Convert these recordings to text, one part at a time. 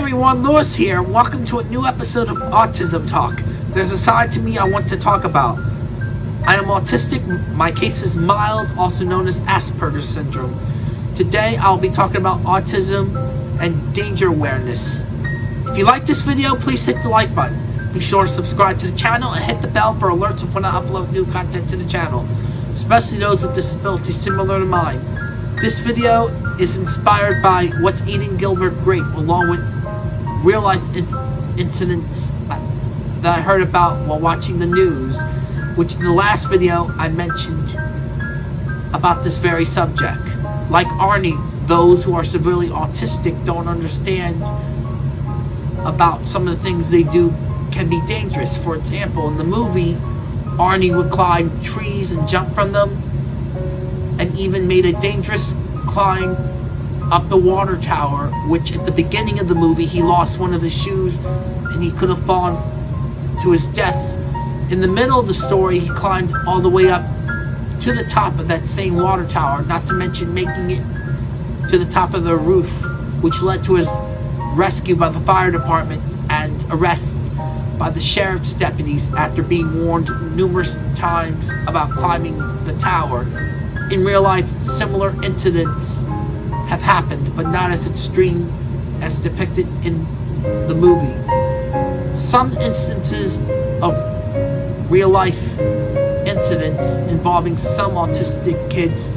everyone, Lewis here. Welcome to a new episode of Autism Talk. There's a side to me I want to talk about. I am autistic. My case is mild, also known as Asperger's syndrome. Today I'll be talking about autism and danger awareness. If you like this video, please hit the like button. Be sure to subscribe to the channel and hit the bell for alerts of when I upload new content to the channel, especially those with disabilities similar to mine. This video is inspired by What's Eating Gilbert Grape, along with real life in- incidents that I heard about while watching the news, which in the last video I mentioned about this very subject. Like Arnie, those who are severely autistic don't understand about some of the things they do can be dangerous. For example, in the movie, Arnie would climb trees and jump from them, and even made a dangerous climb up the water tower, which at the beginning of the movie he lost one of his shoes and he could have fallen to his death. In the middle of the story, he climbed all the way up to the top of that same water tower, not to mention making it to the top of the roof, which led to his rescue by the fire department and arrest by the sheriff's deputies after being warned numerous times about climbing the tower. In real life, similar incidents have happened, but not as extreme as depicted in the movie. Some instances of real life incidents involving some autistic kids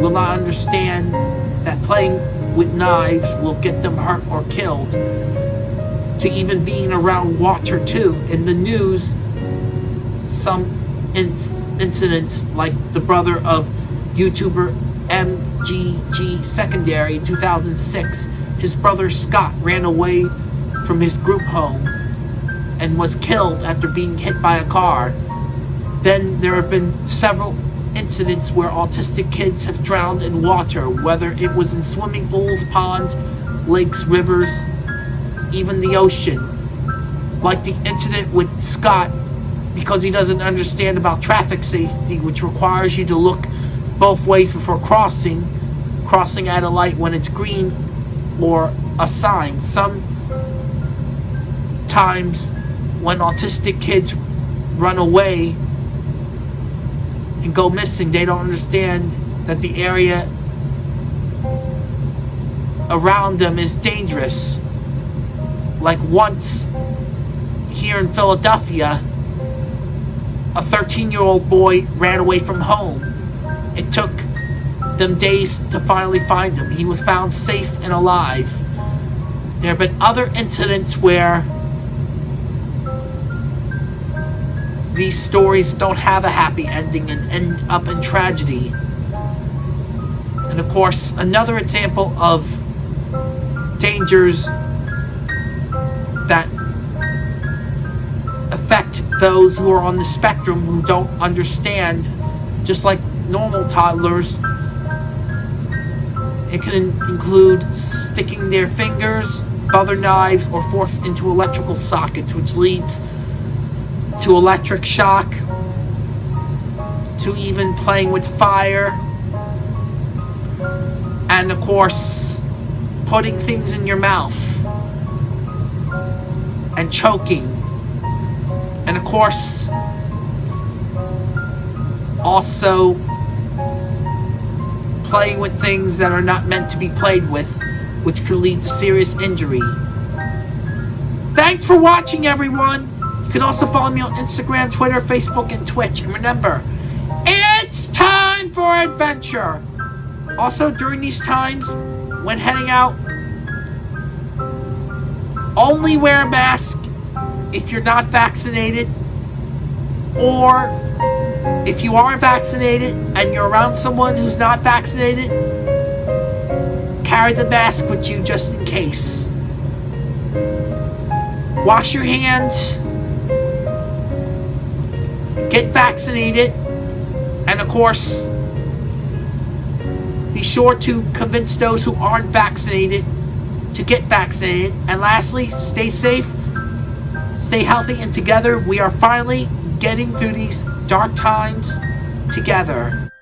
will not understand that playing with knives will get them hurt or killed to even being around water too in the news some inc- incidents like the brother of youtuber mgg secondary 2006 his brother scott ran away from his group home and was killed after being hit by a car then there have been several incidents where autistic kids have drowned in water, whether it was in swimming pools, ponds, lakes, rivers, even the ocean. Like the incident with Scott, because he doesn't understand about traffic safety, which requires you to look both ways before crossing, crossing at a light when it's green or a sign. Sometimes when autistic kids run away and go missing, they don't understand that the area around them is dangerous. Like once here in Philadelphia, a 13 year old boy ran away from home. It took them days to finally find him. He was found safe and alive. There have been other incidents where these stories don't have a happy ending and end up in tragedy. And of course, another example of dangers that affect those who are on the spectrum who don't understand, just like normal toddlers. It can include sticking their fingers, other knives, or forks into electrical sockets, which leads to electric shock, to even playing with fire, and of course, putting things in your mouth and choking, and of course, also playing with things that are not meant to be played with, which could lead to serious injury. Thanks for watching, everyone! You can also follow me on Instagram, Twitter, Facebook, and Twitch. And remember, it's time for adventure! Also, during these times, when heading out, only wear a mask if you're not vaccinated, or if you aren't vaccinated and you're around someone who's not vaccinated, carry the mask with you just in case. Wash your hands get vaccinated, and of course, be sure to convince those who aren't vaccinated to get vaccinated. And lastly, stay safe, stay healthy, and together we are finally getting through these dark times together.